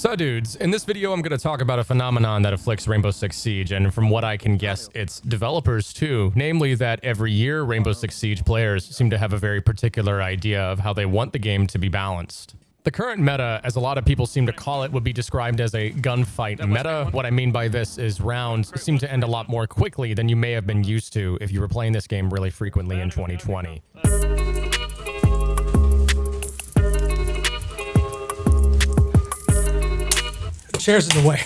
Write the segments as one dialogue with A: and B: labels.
A: So dudes, in this video I'm going to talk about a phenomenon that afflicts Rainbow Six Siege, and from what I can guess, it's developers too. Namely that every year Rainbow Six Siege players seem to have a very particular idea of how they want the game to be balanced. The current meta, as a lot of people seem to call it, would be described as a gunfight meta. What I mean by this is rounds seem to end a lot more quickly than you may have been used to if you were playing this game really frequently in 2020.
B: Chairs in the way.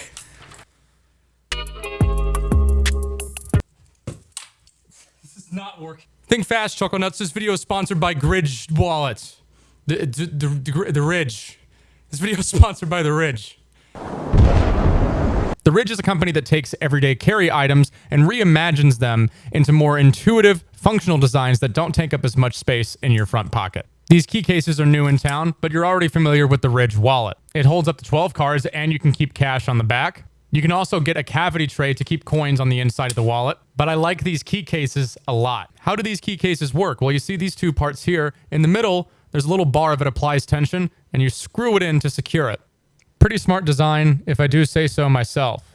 B: This is not working.
A: Think fast, Choco Nuts. This video is sponsored by Gridge Wallets. The, the, the, the, the Ridge. This video is sponsored by The Ridge. The Ridge is a company that takes everyday carry items and reimagines them into more intuitive, functional designs that don't take up as much space in your front pocket. These key cases are new in town, but you're already familiar with the Ridge wallet. It holds up to 12 cards and you can keep cash on the back. You can also get a cavity tray to keep coins on the inside of the wallet, but I like these key cases a lot. How do these key cases work? Well, you see these two parts here. In the middle, there's a little bar that applies tension and you screw it in to secure it. Pretty smart design, if I do say so myself.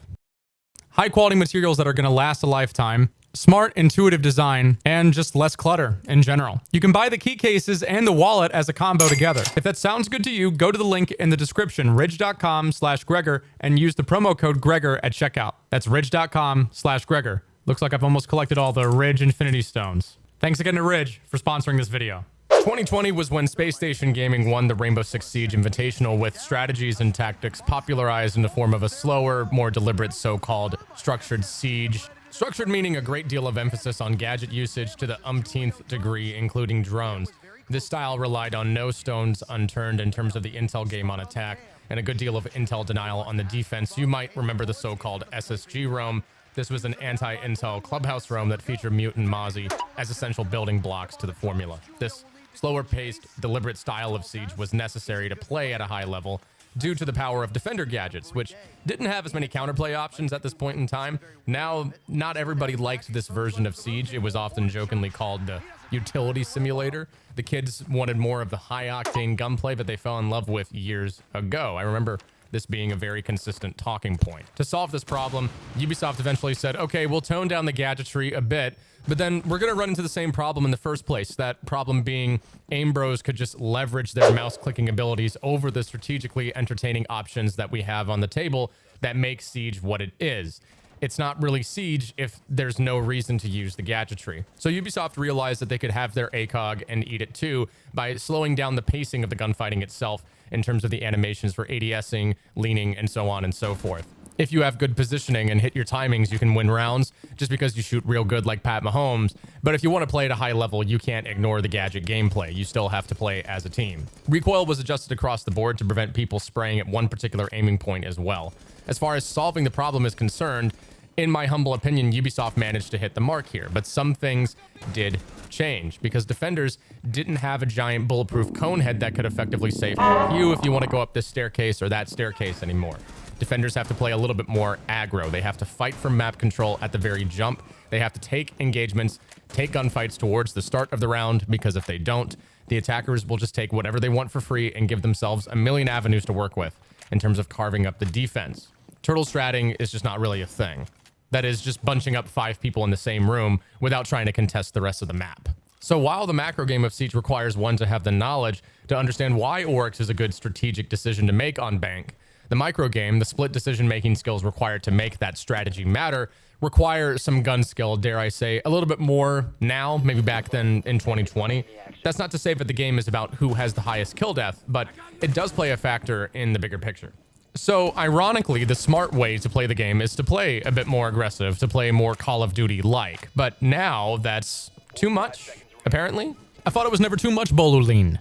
A: High quality materials that are going to last a lifetime, smart, intuitive design, and just less clutter in general. You can buy the key cases and the wallet as a combo together. If that sounds good to you, go to the link in the description, ridge.com slash Gregor, and use the promo code Gregor at checkout. That's ridge.com slash Gregor. Looks like I've almost collected all the Ridge Infinity Stones. Thanks again to Ridge for sponsoring this video. 2020 was when Space Station Gaming won the Rainbow Six Siege Invitational with strategies and tactics popularized in the form of a slower, more deliberate so-called structured siege. Structured meaning a great deal of emphasis on gadget usage to the umpteenth degree, including drones. This style relied on no stones unturned in terms of the intel game on attack, and a good deal of intel denial on the defense. You might remember the so-called SSG roam. This was an anti-intel clubhouse roam that featured Mute and Mozzie as essential building blocks to the formula. This Slower paced, deliberate style of Siege was necessary to play at a high level due to the power of defender gadgets, which didn't have as many counterplay options at this point in time. Now, not everybody liked this version of Siege. It was often jokingly called the utility simulator. The kids wanted more of the high octane gunplay that they fell in love with years ago. I remember this being a very consistent talking point. To solve this problem, Ubisoft eventually said, okay, we'll tone down the gadgetry a bit, but then we're going to run into the same problem in the first place. That problem being aim bros could just leverage their mouse clicking abilities over the strategically entertaining options that we have on the table that make Siege what it is it's not really Siege if there's no reason to use the gadgetry. So Ubisoft realized that they could have their ACOG and eat it too by slowing down the pacing of the gunfighting itself in terms of the animations for ADSing, leaning, and so on and so forth. If you have good positioning and hit your timings, you can win rounds just because you shoot real good like Pat Mahomes. But if you want to play at a high level, you can't ignore the gadget gameplay. You still have to play as a team. Recoil was adjusted across the board to prevent people spraying at one particular aiming point as well. As far as solving the problem is concerned, in my humble opinion, Ubisoft managed to hit the mark here, but some things did change because defenders didn't have a giant bulletproof cone head that could effectively save you if you want to go up this staircase or that staircase anymore. Defenders have to play a little bit more aggro. They have to fight for map control at the very jump. They have to take engagements, take gunfights towards the start of the round, because if they don't, the attackers will just take whatever they want for free and give themselves a million avenues to work with in terms of carving up the defense. Turtle stratting is just not really a thing. That is just bunching up five people in the same room without trying to contest the rest of the map. So while the macro game of Siege requires one to have the knowledge to understand why Oryx is a good strategic decision to make on Bank, the micro game, the split decision-making skills required to make that strategy matter, require some gun skill, dare I say, a little bit more now, maybe back then in 2020. That's not to say that the game is about who has the highest kill death, but it does play a factor in the bigger picture. So, ironically, the smart way to play the game is to play a bit more aggressive, to play more Call of Duty-like. But now, that's too much, apparently. I thought it was never too much, Bolulin.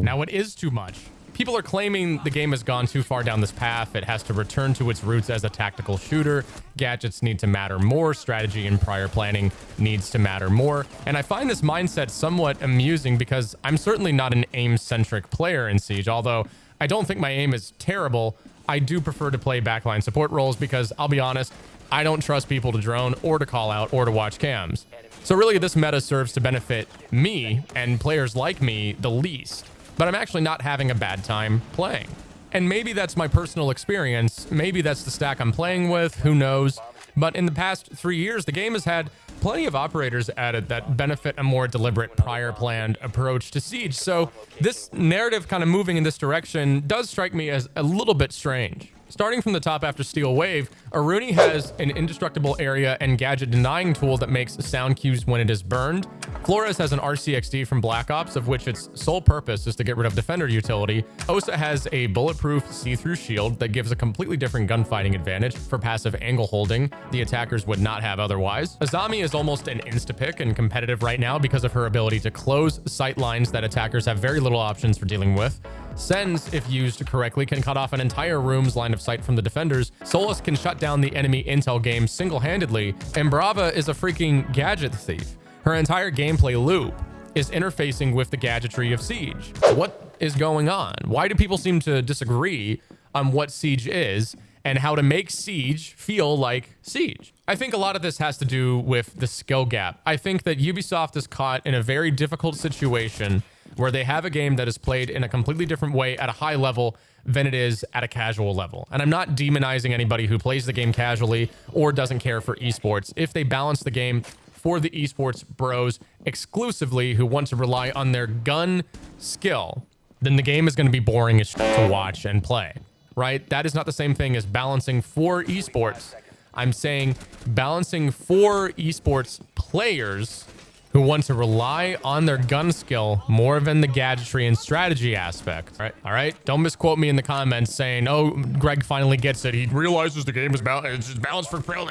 A: Now it is too much. People are claiming the game has gone too far down this path. It has to return to its roots as a tactical shooter. Gadgets need to matter more. Strategy and prior planning needs to matter more. And I find this mindset somewhat amusing because I'm certainly not an aim-centric player in Siege, although I don't think my aim is terrible. I do prefer to play backline support roles because I'll be honest, I don't trust people to drone or to call out or to watch cams. So really this meta serves to benefit me and players like me the least, but I'm actually not having a bad time playing. And maybe that's my personal experience. Maybe that's the stack I'm playing with. Who knows? But in the past three years, the game has had plenty of operators added that benefit a more deliberate, prior planned approach to Siege. So this narrative kind of moving in this direction does strike me as a little bit strange. Starting from the top after Steel Wave, Aruni has an indestructible area and gadget denying tool that makes sound cues when it is burned. Flores has an RCXD from Black Ops, of which its sole purpose is to get rid of Defender utility. Osa has a bulletproof see-through shield that gives a completely different gunfighting advantage for passive angle holding the attackers would not have otherwise. Azami is almost an insta-pick and competitive right now because of her ability to close sight lines that attackers have very little options for dealing with. Sens, if used correctly, can cut off an entire room's line of sight from the defenders. Solis can shut down the enemy intel game single-handedly, and Brava is a freaking gadget thief. Her entire gameplay loop is interfacing with the gadgetry of Siege. What is going on? Why do people seem to disagree on what Siege is and how to make Siege feel like Siege? I think a lot of this has to do with the skill gap. I think that Ubisoft is caught in a very difficult situation where they have a game that is played in a completely different way at a high level than it is at a casual level. And I'm not demonizing anybody who plays the game casually or doesn't care for esports. If they balance the game for the esports bros exclusively who want to rely on their gun skill, then the game is going to be boring as to watch and play, right? That is not the same thing as balancing for esports. I'm saying balancing for esports players who want to rely on their gun skill more than the gadgetry and strategy aspect. All right, all right. Don't misquote me in the comments saying, "Oh, Greg finally gets it. He realizes the game is balanced. It's balanced for pro.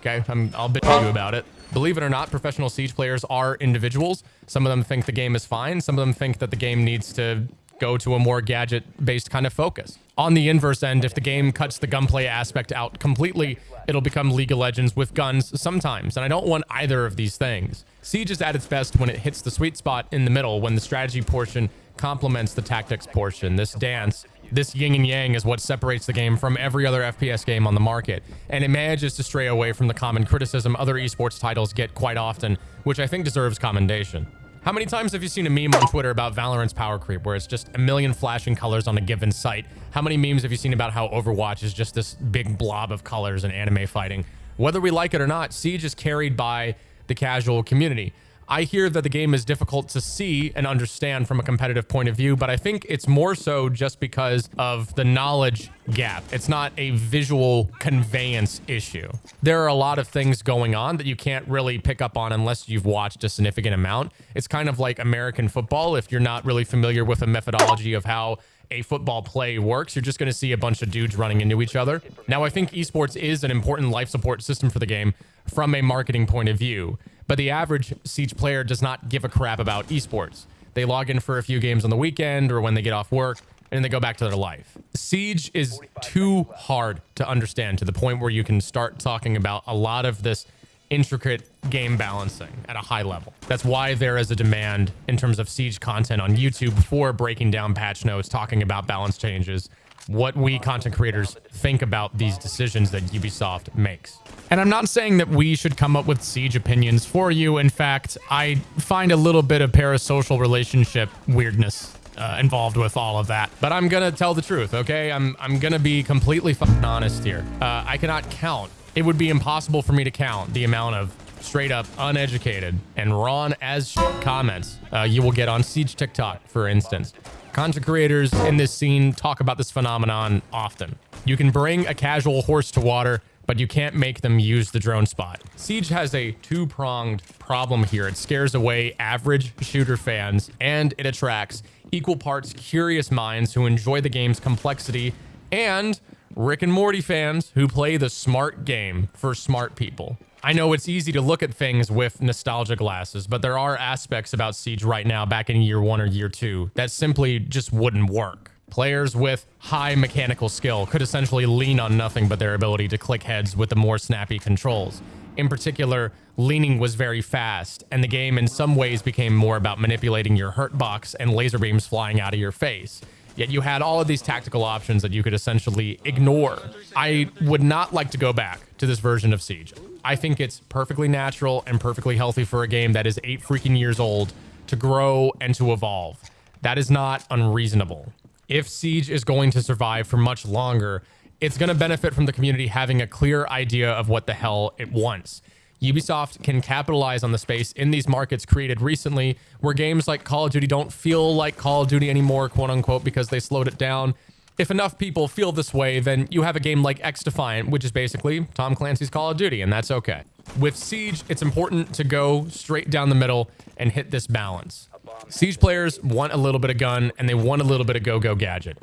A: Okay, I'm, I'll bitch you about it. Believe it or not, professional Siege players are individuals. Some of them think the game is fine. Some of them think that the game needs to go to a more gadget-based kind of focus. On the inverse end, if the game cuts the gunplay aspect out completely, it'll become League of Legends with guns sometimes, and I don't want either of these things. Siege is at its best when it hits the sweet spot in the middle, when the strategy portion complements the tactics portion. This dance, this yin and yang is what separates the game from every other FPS game on the market, and it manages to stray away from the common criticism other esports titles get quite often, which I think deserves commendation. How many times have you seen a meme on Twitter about Valorant's power creep, where it's just a million flashing colors on a given site? How many memes have you seen about how Overwatch is just this big blob of colors and anime fighting? Whether we like it or not, Siege is carried by the casual community. I hear that the game is difficult to see and understand from a competitive point of view, but I think it's more so just because of the knowledge gap. It's not a visual conveyance issue. There are a lot of things going on that you can't really pick up on unless you've watched a significant amount. It's kind of like American football. If you're not really familiar with the methodology of how a football play works, you're just going to see a bunch of dudes running into each other. Now, I think esports is an important life support system for the game from a marketing point of view. But the average Siege player does not give a crap about esports. They log in for a few games on the weekend or when they get off work and then they go back to their life. Siege is too hard to understand to the point where you can start talking about a lot of this intricate game balancing at a high level. That's why there is a demand in terms of Siege content on YouTube for breaking down patch notes, talking about balance changes, what we content creators think about these decisions that Ubisoft makes. And I'm not saying that we should come up with siege opinions for you. In fact, I find a little bit of parasocial relationship weirdness uh, involved with all of that. But I'm gonna tell the truth, okay? I'm I'm gonna be completely honest here. Uh, I cannot count. It would be impossible for me to count the amount of straight up uneducated and raw as comments uh, you will get on Siege TikTok, for instance. Content creators in this scene talk about this phenomenon often. You can bring a casual horse to water, but you can't make them use the drone spot. Siege has a two-pronged problem here. It scares away average shooter fans, and it attracts equal parts curious minds who enjoy the game's complexity and Rick and Morty fans who play the smart game for smart people. I know it's easy to look at things with nostalgia glasses, but there are aspects about Siege right now back in year one or year two that simply just wouldn't work. Players with high mechanical skill could essentially lean on nothing but their ability to click heads with the more snappy controls. In particular, leaning was very fast, and the game in some ways became more about manipulating your hurt box and laser beams flying out of your face. Yet you had all of these tactical options that you could essentially ignore. I would not like to go back to this version of Siege. I think it's perfectly natural and perfectly healthy for a game that is eight freaking years old to grow and to evolve. That is not unreasonable. If Siege is going to survive for much longer, it's going to benefit from the community having a clear idea of what the hell it wants. Ubisoft can capitalize on the space in these markets created recently where games like Call of Duty don't feel like Call of Duty anymore, quote unquote, because they slowed it down. If enough people feel this way, then you have a game like XDefiant, which is basically Tom Clancy's Call of Duty, and that's okay. With Siege, it's important to go straight down the middle and hit this balance. Siege players want a little bit of gun and they want a little bit of go-go gadget,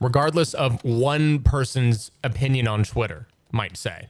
A: regardless of one person's opinion on Twitter, might say.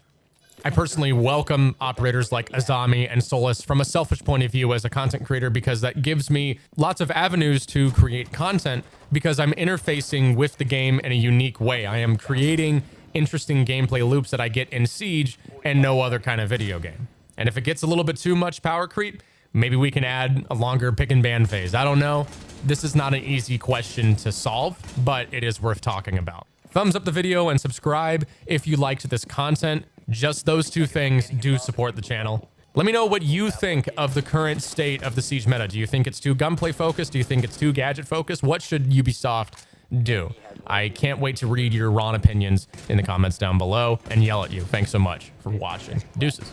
A: I personally welcome operators like Azami and Solis from a selfish point of view as a content creator because that gives me lots of avenues to create content because I'm interfacing with the game in a unique way. I am creating interesting gameplay loops that I get in Siege and no other kind of video game. And if it gets a little bit too much power creep, maybe we can add a longer pick and ban phase. I don't know. This is not an easy question to solve, but it is worth talking about. Thumbs up the video and subscribe if you liked this content. Just those two things do support the channel. Let me know what you think of the current state of the Siege meta. Do you think it's too gunplay focused? Do you think it's too gadget focused? What should Ubisoft do? I can't wait to read your raw opinions in the comments down below and yell at you. Thanks so much for watching. Deuces.